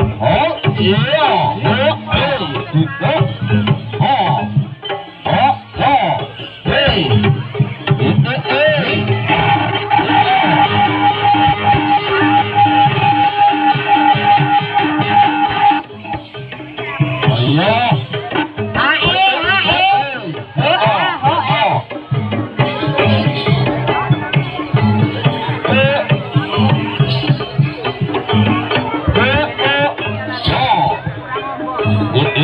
Oh, yeah.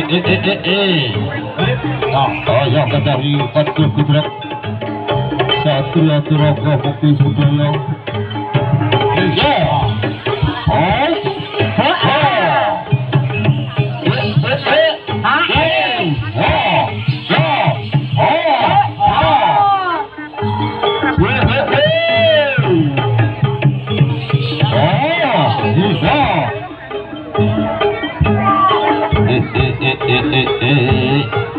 eh eh eh eh ah oh ya kata di satu kudrat satu atau rokok kopi yeah A A A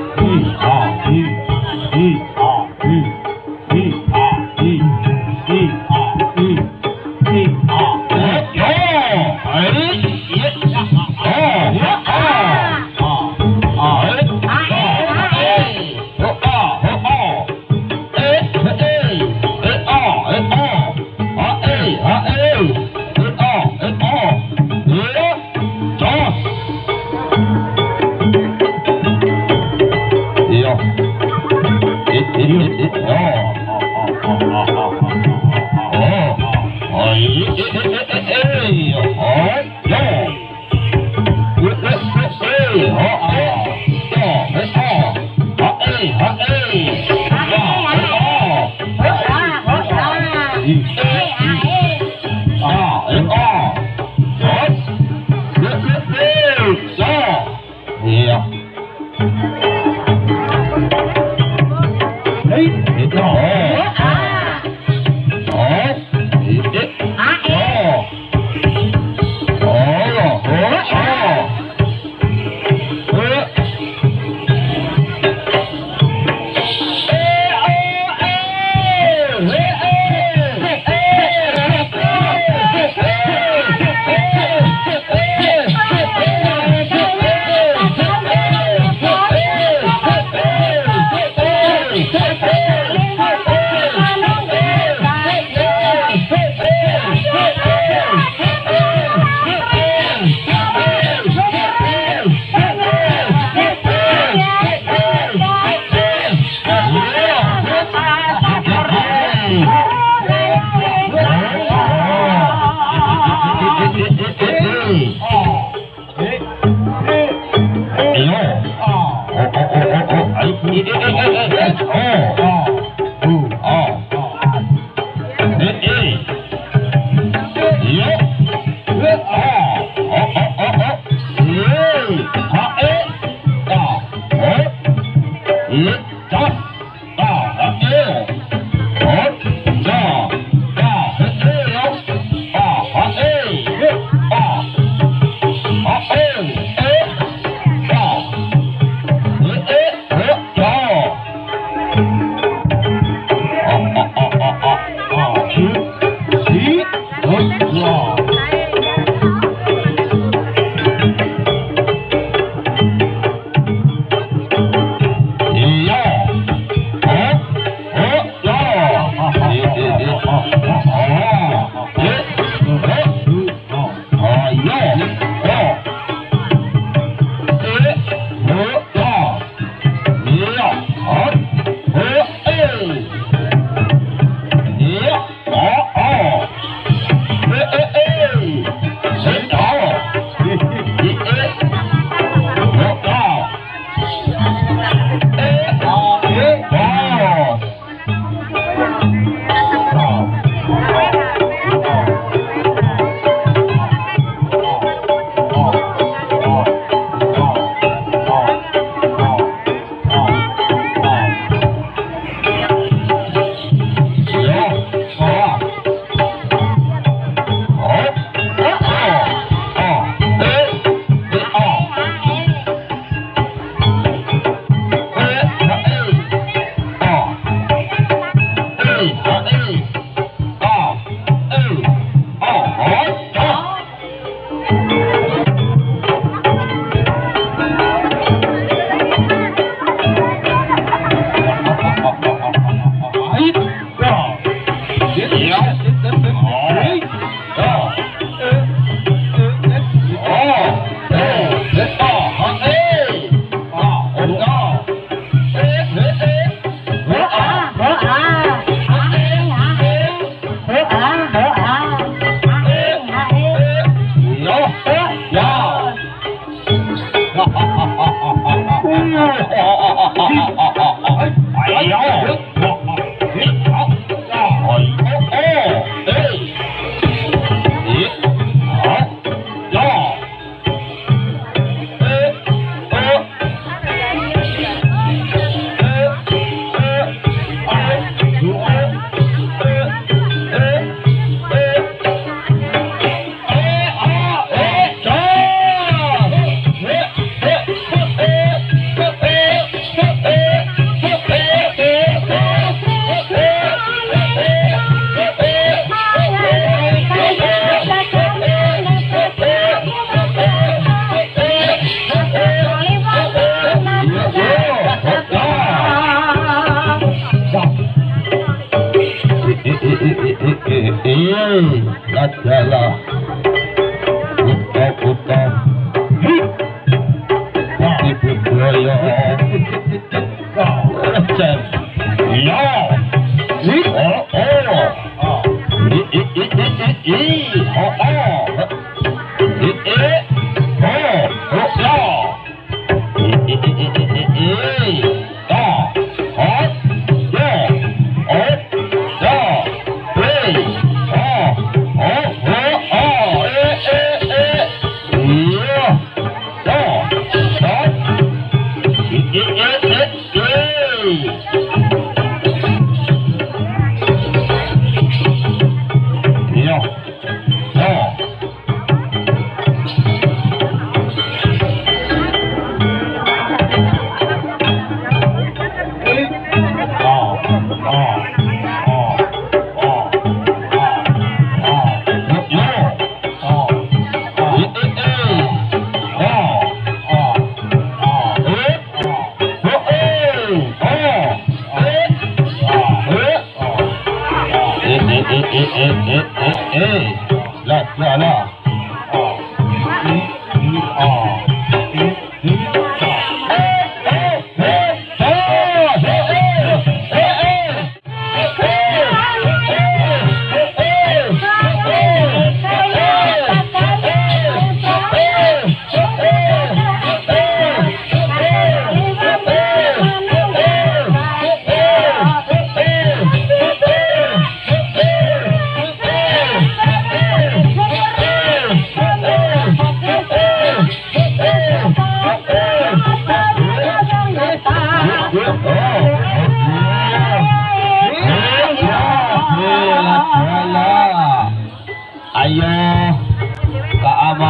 That's.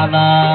Nana.